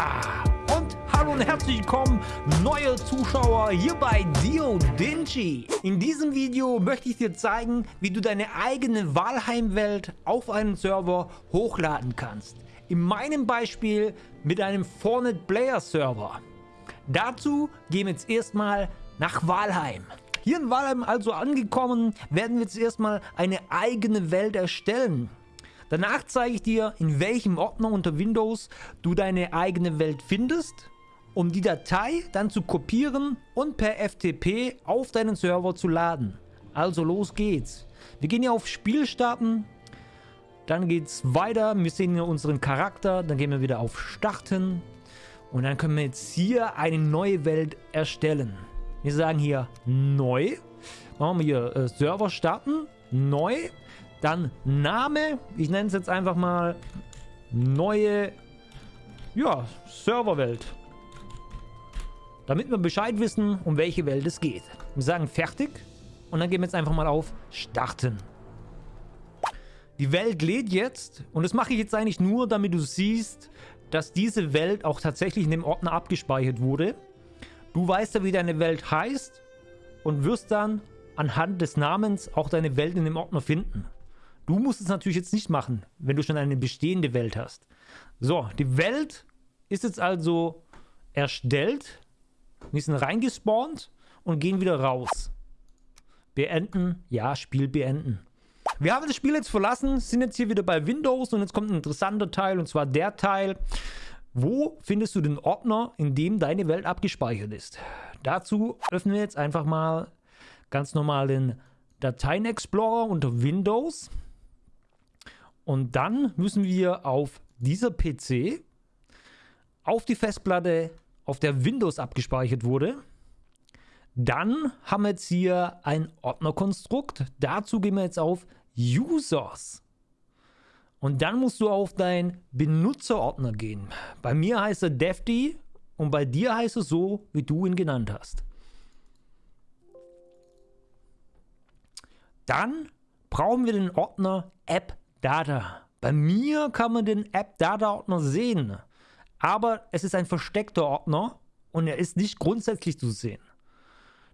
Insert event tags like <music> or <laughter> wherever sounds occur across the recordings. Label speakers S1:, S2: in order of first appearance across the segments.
S1: Und hallo und herzlich willkommen, neue Zuschauer hier bei Dio Dingy. In diesem Video möchte ich dir zeigen, wie du deine eigene Valheim-Welt auf einen Server hochladen kannst. In meinem Beispiel mit einem Fortnite Player Server. Dazu gehen wir jetzt erstmal nach Valheim. Hier in Valheim also angekommen, werden wir jetzt erstmal eine eigene Welt erstellen. Danach zeige ich dir, in welchem Ordner unter Windows du deine eigene Welt findest, um die Datei dann zu kopieren und per FTP auf deinen Server zu laden. Also los geht's. Wir gehen hier auf Spiel starten, dann geht's weiter, wir sehen hier unseren Charakter, dann gehen wir wieder auf Starten. Und dann können wir jetzt hier eine neue Welt erstellen. Wir sagen hier neu, machen wir hier äh, Server starten, neu, dann Name, ich nenne es jetzt einfach mal neue ja, Serverwelt. Damit wir Bescheid wissen, um welche Welt es geht. Wir sagen fertig und dann gehen wir jetzt einfach mal auf Starten. Die Welt lädt jetzt und das mache ich jetzt eigentlich nur, damit du siehst, dass diese Welt auch tatsächlich in dem Ordner abgespeichert wurde. Du weißt ja, wie deine Welt heißt und wirst dann anhand des Namens auch deine Welt in dem Ordner finden. Du musst es natürlich jetzt nicht machen, wenn du schon eine bestehende Welt hast. So, die Welt ist jetzt also erstellt. Wir sind reingespawnt und gehen wieder raus. Beenden. Ja, Spiel beenden. Wir haben das Spiel jetzt verlassen, sind jetzt hier wieder bei Windows und jetzt kommt ein interessanter Teil und zwar der Teil, wo findest du den Ordner, in dem deine Welt abgespeichert ist. Dazu öffnen wir jetzt einfach mal ganz normal den Dateien-Explorer unter Windows. Und dann müssen wir auf dieser PC, auf die Festplatte, auf der Windows abgespeichert wurde. Dann haben wir jetzt hier ein Ordnerkonstrukt. Dazu gehen wir jetzt auf Users. Und dann musst du auf deinen Benutzerordner gehen. Bei mir heißt er Defty und bei dir heißt es so, wie du ihn genannt hast. Dann brauchen wir den Ordner App Data. Bei mir kann man den App Data Ordner sehen, aber es ist ein versteckter Ordner und er ist nicht grundsätzlich zu sehen.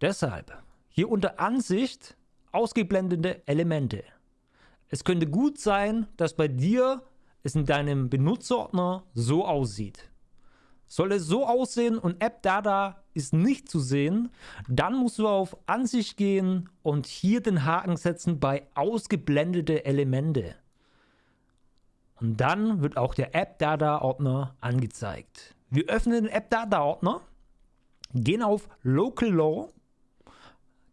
S1: Deshalb hier unter Ansicht ausgeblendete Elemente. Es könnte gut sein, dass bei dir es in deinem Benutzerordner so aussieht. Soll es so aussehen und App Data ist nicht zu sehen, dann musst du auf Ansicht gehen und hier den Haken setzen bei ausgeblendete Elemente. Und dann wird auch der App-Data-Ordner angezeigt. Wir öffnen den App-Data-Ordner, gehen auf Local Law,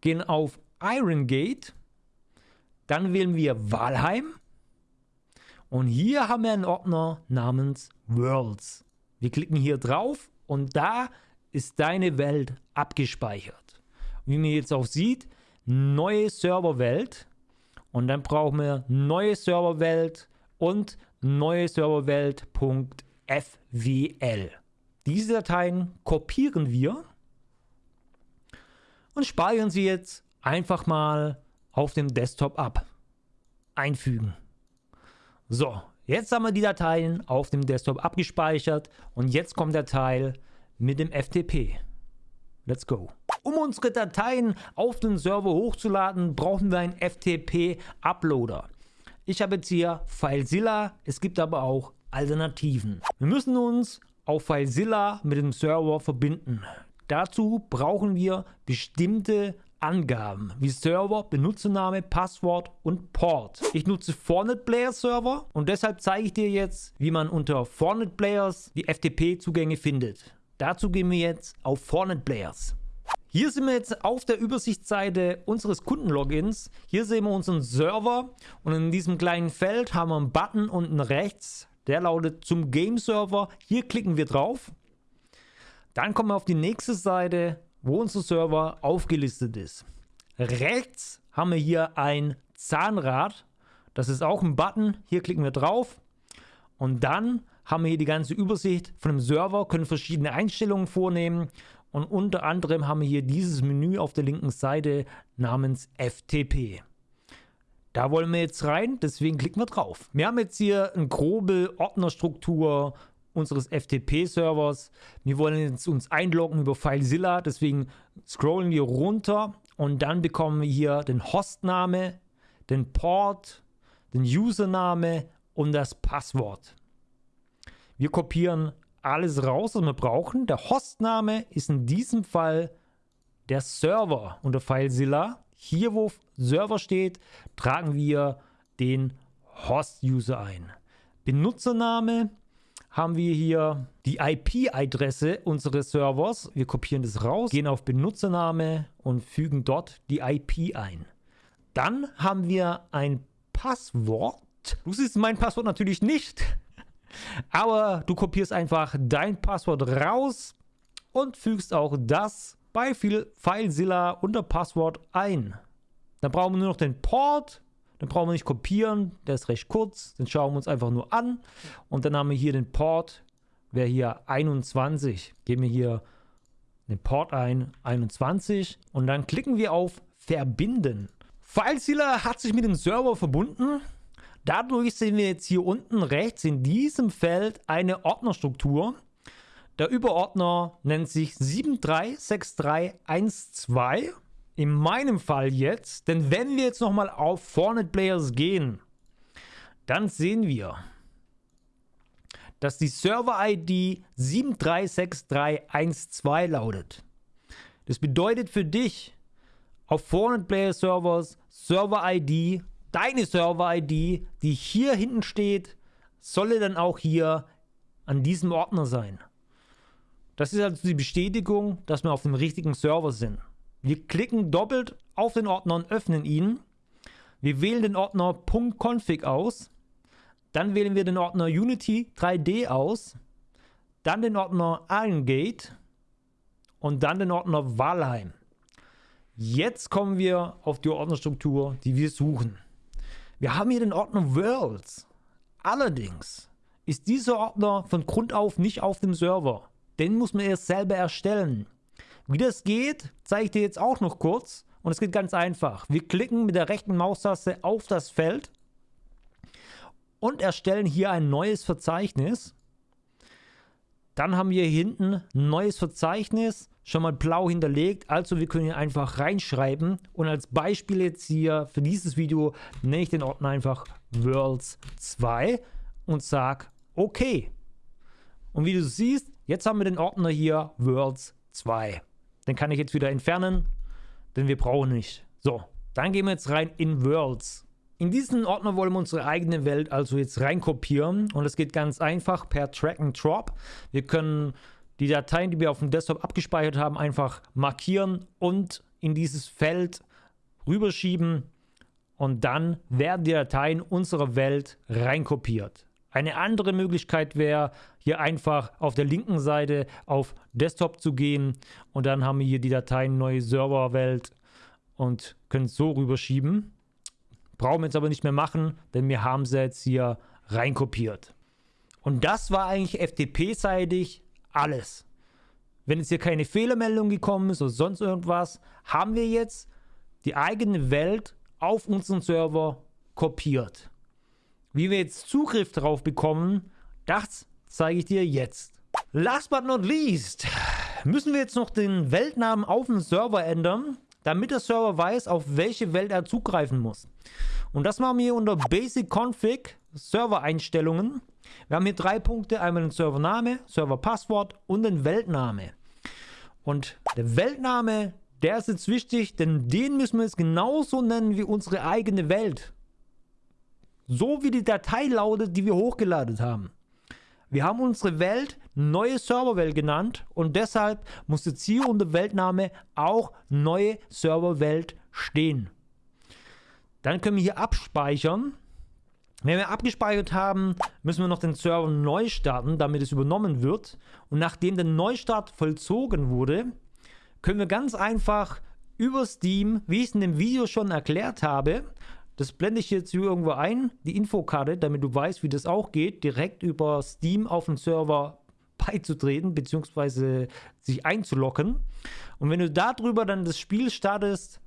S1: gehen auf Iron Gate, dann wählen wir Walheim und hier haben wir einen Ordner namens Worlds. Wir klicken hier drauf und da ist deine Welt abgespeichert. Wie man jetzt auch sieht, neue Serverwelt und dann brauchen wir neue Serverwelt und neue Serverwelt.fwl. Diese Dateien kopieren wir und speichern sie jetzt einfach mal auf dem Desktop ab. Einfügen. So, jetzt haben wir die Dateien auf dem Desktop abgespeichert und jetzt kommt der Teil mit dem FTP. Let's go. Um unsere Dateien auf den Server hochzuladen, brauchen wir einen FTP-Uploader. Ich habe jetzt hier FileZilla, es gibt aber auch Alternativen. Wir müssen uns auf FileZilla mit dem Server verbinden. Dazu brauchen wir bestimmte Angaben wie Server, Benutzername, Passwort und Port. Ich nutze Fortnite Player Server und deshalb zeige ich dir jetzt, wie man unter Fortnite Players die FTP-Zugänge findet. Dazu gehen wir jetzt auf Fortnite Players. Hier sind wir jetzt auf der Übersichtsseite unseres Kundenlogins. Hier sehen wir unseren Server und in diesem kleinen Feld haben wir einen Button unten rechts. Der lautet zum Game Server. Hier klicken wir drauf. Dann kommen wir auf die nächste Seite, wo unser Server aufgelistet ist. Rechts haben wir hier ein Zahnrad. Das ist auch ein Button. Hier klicken wir drauf. Und dann haben wir hier die ganze Übersicht von dem Server, können verschiedene Einstellungen vornehmen und unter anderem haben wir hier dieses Menü auf der linken Seite namens FTP. Da wollen wir jetzt rein, deswegen klicken wir drauf. Wir haben jetzt hier eine grobe Ordnerstruktur unseres FTP-Servers. Wir wollen jetzt uns einloggen über FileZilla, deswegen scrollen wir runter und dann bekommen wir hier den Hostname, den Port, den Username und das Passwort. Wir kopieren alles raus, was wir brauchen. Der Hostname ist in diesem Fall der Server unter FileZilla. Hier, wo Server steht, tragen wir den Host-User ein. Benutzername haben wir hier die IP-Adresse unseres Servers. Wir kopieren das raus, gehen auf Benutzername und fügen dort die IP ein. Dann haben wir ein Passwort. Du siehst mein Passwort natürlich nicht, aber du kopierst einfach dein Passwort raus und fügst auch das bei FileZilla unter Passwort ein. Dann brauchen wir nur noch den Port den brauchen wir nicht kopieren, der ist recht kurz. Den schauen wir uns einfach nur an. Und dann haben wir hier den Port, wäre hier 21. Geben wir hier den Port ein, 21. Und dann klicken wir auf Verbinden. FileZilla hat sich mit dem Server verbunden. Dadurch sehen wir jetzt hier unten rechts in diesem Feld eine Ordnerstruktur. Der Überordner nennt sich 736312 in meinem Fall jetzt, denn wenn wir jetzt nochmal auf Fortnite Players gehen, dann sehen wir, dass die Server-ID 736312 lautet. Das bedeutet für dich, auf Fortnite Player Servers Server-ID, deine Server-ID, die hier hinten steht, solle dann auch hier an diesem Ordner sein. Das ist also die Bestätigung, dass wir auf dem richtigen Server sind. Wir klicken doppelt auf den Ordner und öffnen ihn. Wir wählen den Ordner .config aus. Dann wählen wir den Ordner Unity 3D aus. Dann den Ordner Allengate. Und dann den Ordner Walheim. Jetzt kommen wir auf die Ordnerstruktur, die wir suchen. Wir haben hier den Ordner Worlds. Allerdings ist dieser Ordner von Grund auf nicht auf dem Server. Den muss man erst selber erstellen. Wie das geht, zeige ich dir jetzt auch noch kurz. Und es geht ganz einfach. Wir klicken mit der rechten Maustaste auf das Feld und erstellen hier ein neues Verzeichnis. Dann haben wir hier hinten ein neues Verzeichnis, schon mal blau hinterlegt. Also wir können hier einfach reinschreiben. Und als Beispiel jetzt hier für dieses Video nenne ich den Ordner einfach Worlds 2 und sage OK. Und wie du siehst, jetzt haben wir den Ordner hier Worlds 2. Den kann ich jetzt wieder entfernen, denn wir brauchen nicht. So, dann gehen wir jetzt rein in Worlds. In diesen Ordner wollen wir unsere eigene Welt also jetzt reinkopieren und es geht ganz einfach per Drag and Drop. Wir können die Dateien, die wir auf dem Desktop abgespeichert haben, einfach markieren und in dieses Feld rüberschieben und dann werden die Dateien unserer Welt reinkopiert. Eine andere Möglichkeit wäre, hier einfach auf der linken Seite auf Desktop zu gehen und dann haben wir hier die Dateien neue Serverwelt und können es so rüberschieben. Brauchen wir jetzt aber nicht mehr machen, denn wir haben sie jetzt hier reinkopiert. Und das war eigentlich FTP-seitig alles. Wenn jetzt hier keine Fehlermeldung gekommen ist oder sonst irgendwas, haben wir jetzt die eigene Welt auf unseren Server kopiert. Wie wir jetzt Zugriff darauf bekommen, das zeige ich dir jetzt. Last but not least müssen wir jetzt noch den Weltnamen auf dem Server ändern, damit der Server weiß, auf welche Welt er zugreifen muss. Und das machen wir hier unter Basic Config, Server-Einstellungen. Wir haben hier drei Punkte, einmal den Servername, Serverpasswort und den Weltname. Und der Weltname, der ist jetzt wichtig, denn den müssen wir jetzt genauso nennen wie unsere eigene Welt. So wie die Datei lautet, die wir hochgeladen haben. Wir haben unsere Welt neue Serverwelt genannt und deshalb muss jetzt hier unter Weltname auch neue Serverwelt stehen. Dann können wir hier abspeichern. Wenn wir abgespeichert haben, müssen wir noch den Server neu starten, damit es übernommen wird. Und nachdem der Neustart vollzogen wurde, können wir ganz einfach über Steam, wie ich es in dem Video schon erklärt habe, das blende ich jetzt hier irgendwo ein, die Infokarte, damit du weißt, wie das auch geht, direkt über Steam auf den Server beizutreten, beziehungsweise sich einzuloggen. Und wenn du darüber dann das Spiel startest,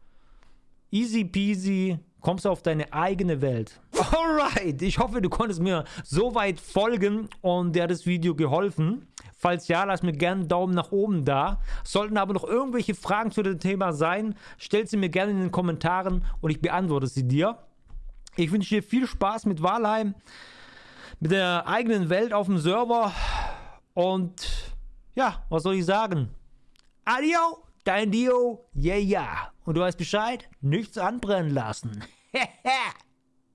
S1: easy peasy, kommst du auf deine eigene Welt. Alright, ich hoffe, du konntest mir soweit folgen und dir hat das Video geholfen. Falls ja, lass mir gerne einen Daumen nach oben da. Sollten aber noch irgendwelche Fragen zu dem Thema sein, stell sie mir gerne in den Kommentaren und ich beantworte sie dir. Ich wünsche dir viel Spaß mit Walheim, mit der eigenen Welt auf dem Server und ja, was soll ich sagen? Adio, dein Dio, yeah, yeah. Und du weißt Bescheid, nichts anbrennen lassen. <laughs>